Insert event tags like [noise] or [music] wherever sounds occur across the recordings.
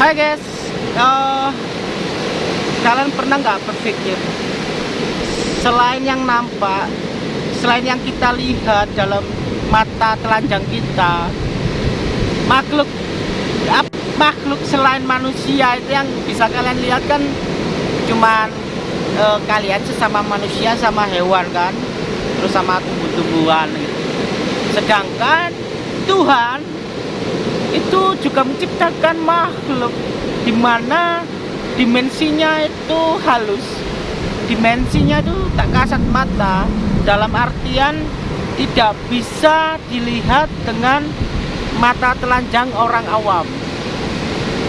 Hai guys, uh, kalian pernah nggak berpikir selain yang nampak, selain yang kita lihat dalam mata telanjang kita, makhluk makhluk selain manusia itu yang bisa kalian lihat kan cuman uh, kalian sesama manusia sama hewan kan, terus sama tumbuh-tumbuhan gitu. Sedangkan Tuhan itu juga menciptakan makhluk. Di mana dimensinya itu halus. Dimensinya itu tak kasat mata. Dalam artian tidak bisa dilihat dengan mata telanjang orang awam.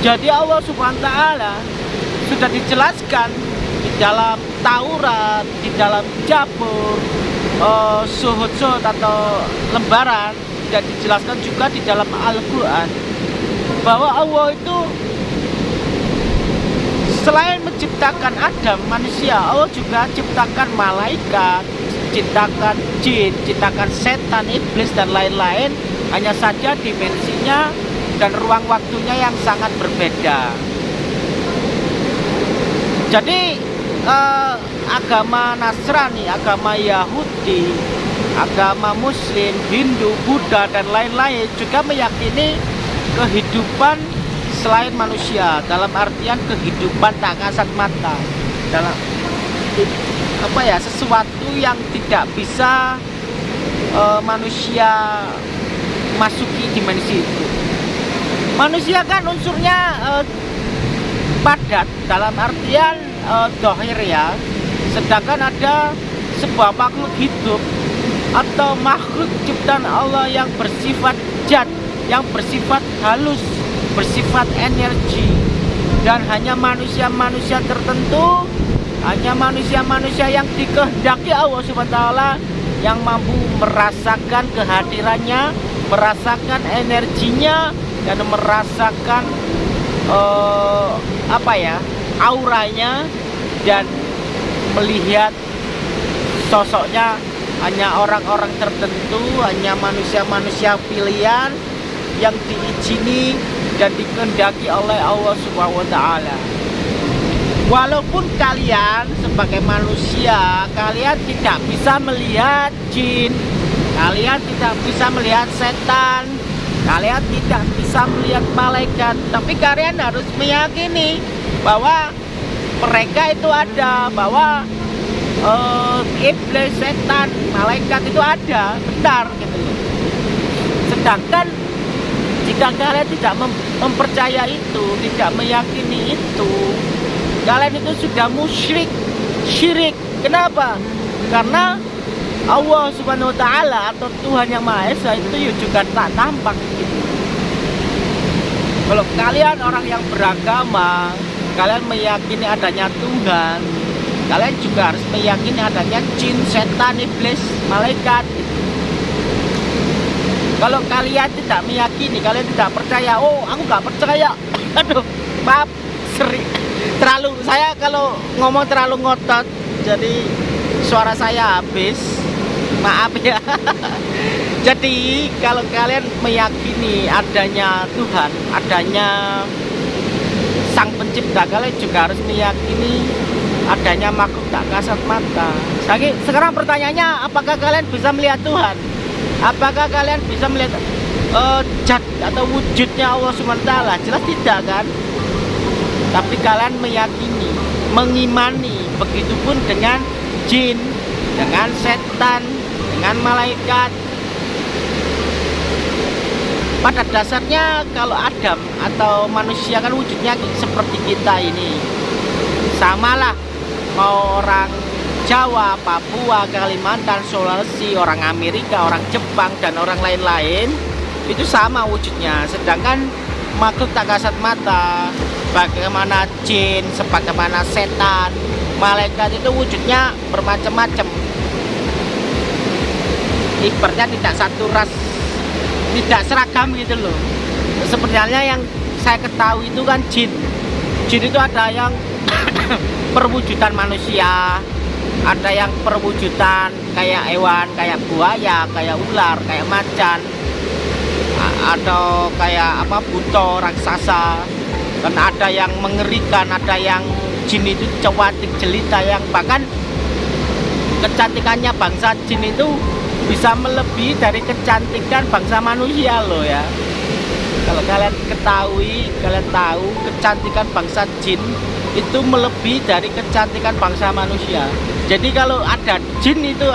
Jadi Allah subhanahu wa ta'ala sudah dijelaskan di dalam Taurat, di dalam Jabur, uh, suhud-suhud atau lembaran dan dijelaskan juga di dalam Al-Quran bahwa Allah itu selain menciptakan Adam manusia Allah juga ciptakan malaikat ciptakan jin, ciptakan setan, iblis dan lain-lain. Hanya saja dimensinya dan ruang waktunya yang sangat berbeda. Jadi eh, agama Nasrani, agama Yahudi agama muslim, Hindu, Buddha dan lain-lain juga meyakini kehidupan selain manusia. Dalam artian kehidupan tak kasat mata. Dalam apa ya sesuatu yang tidak bisa uh, manusia masuki dimensi itu. Manusia kan unsurnya uh, padat. Dalam artian uh, dohir ya. Sedangkan ada sebuah makhluk hidup atau makhluk ciptaan Allah yang bersifat jad, yang bersifat halus, bersifat energi dan hanya manusia-manusia tertentu, hanya manusia-manusia yang dikehendaki Allah Subhanahu yang mampu merasakan kehadirannya, merasakan energinya dan merasakan uh, apa ya? auranya dan melihat sosoknya hanya orang-orang tertentu, hanya manusia-manusia pilihan yang diizini dan dikehendaki oleh Allah Subhanahu wa taala. Walaupun kalian sebagai manusia, kalian tidak bisa melihat jin, kalian tidak bisa melihat setan, kalian tidak bisa melihat malaikat, tapi kalian harus meyakini bahwa mereka itu ada, bahwa uh, iblis, setan, malaikat itu ada, benar gitu Sedangkan jika kalian tidak mem mempercaya itu, tidak meyakini itu, kalian itu sudah musyrik, syirik. Kenapa? Karena Allah Subhanahu wa taala atau Tuhan yang Maha Esa itu ya juga tak tampak gitu. Kalau kalian orang yang beragama, kalian meyakini adanya Tuhan, kalian juga harus meyakini adanya jin, setan, iblis, malaikat. Kalau kalian tidak meyakini, kalian tidak percaya, oh aku nggak percaya, [laughs] aduh maaf, seri, terlalu, saya kalau ngomong terlalu ngotot, jadi suara saya habis, maaf ya. [laughs] Jadi kalau kalian meyakini adanya Tuhan, adanya Sang Pencipta, kalian juga harus meyakini adanya makhluk tak kasat mata. Sekarang pertanyaannya, apakah kalian bisa melihat Tuhan? Apakah kalian bisa melihat uh, atau wujudnya Allah SWT? Jelas tidak kan? Tapi kalian meyakini, mengimani, begitupun dengan jin, dengan setan, dengan malaikat. Pada dasarnya kalau Adam atau manusia kan wujudnya seperti kita ini. Samalah mau orang Jawa, Papua, Kalimantan, Sulawesi, orang Amerika, orang Jepang, dan orang lain-lain itu sama wujudnya. Sedangkan makhluk tak kasat mata, bagaimana jin, sebagaimana setan, malaikat itu wujudnya bermacam-macam. Ibaratnya tidak satu ras, tidak seragam gitu loh. Sebenarnya yang saya ketahui itu kan jin. Jin itu ada yang [coughs] perwujudan manusia. Ada yang perwujudan kayak hewan kayak buaya kayak ular kayak macan atau kayak apa buto raksasa. Kan ada yang mengerikan ada yang jin itu cewatik jelita yang bahkan kecantikannya bangsa jin itu bisa melebihi dari kecantikan bangsa manusia loh ya. Kalau kalian ketahui kalian tahu kecantikan bangsa jin itu melebihi dari kecantikan bangsa manusia. Jadi kalau ada jin itu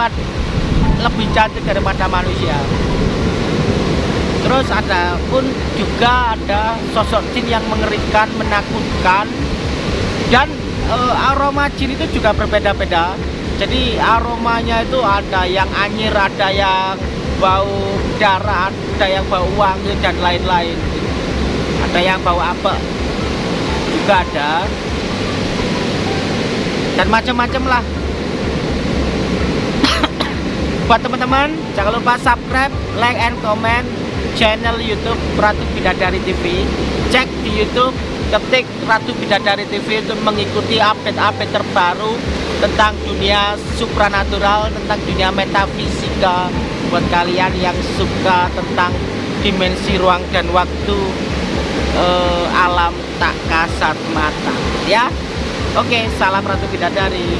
lebih cantik daripada manusia. Terus ada pun juga ada sosok jin yang mengerikan menakutkan. Dan e, aroma jin itu juga berbeda-beda. Jadi aromanya itu ada yang anyir ada yang bau darah ada yang bau wangi dan lain-lain. Ada yang bau apa juga ada dan macam-macam lah [coughs] buat teman-teman jangan lupa subscribe like and comment channel YouTube Ratu Bidadari TV. Cek di YouTube, ketik Ratu Bidadari TV untuk mengikuti update-update terbaru tentang dunia supranatural, tentang dunia metafisika buat kalian yang suka tentang dimensi ruang dan waktu eh, alam tak kasat mata ya. Oke, salam Ratu Bidadari.